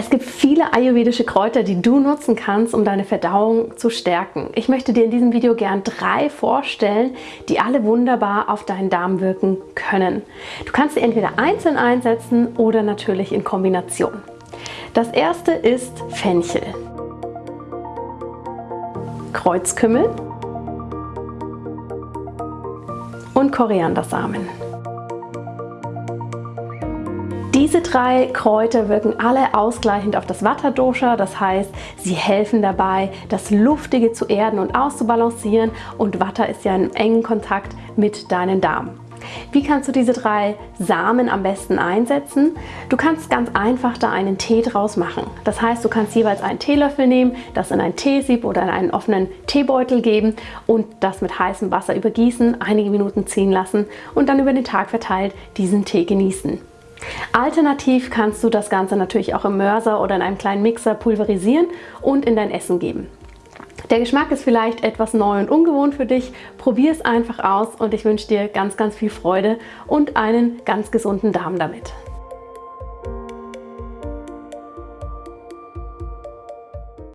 Es gibt viele ayurvedische Kräuter, die du nutzen kannst, um deine Verdauung zu stärken. Ich möchte dir in diesem Video gern drei vorstellen, die alle wunderbar auf deinen Darm wirken können. Du kannst sie entweder einzeln einsetzen oder natürlich in Kombination. Das erste ist Fenchel, Kreuzkümmel und Koriandersamen. Diese drei Kräuter wirken alle ausgleichend auf das Vata-Dosha, das heißt, sie helfen dabei, das Luftige zu erden und auszubalancieren und Vata ist ja in engen Kontakt mit deinem Darm. Wie kannst du diese drei Samen am besten einsetzen? Du kannst ganz einfach da einen Tee draus machen. Das heißt, du kannst jeweils einen Teelöffel nehmen, das in ein Teesieb oder in einen offenen Teebeutel geben und das mit heißem Wasser übergießen, einige Minuten ziehen lassen und dann über den Tag verteilt diesen Tee genießen. Alternativ kannst du das Ganze natürlich auch im Mörser oder in einem kleinen Mixer pulverisieren und in dein Essen geben. Der Geschmack ist vielleicht etwas neu und ungewohnt für dich. Probier es einfach aus und ich wünsche dir ganz, ganz viel Freude und einen ganz gesunden Darm damit.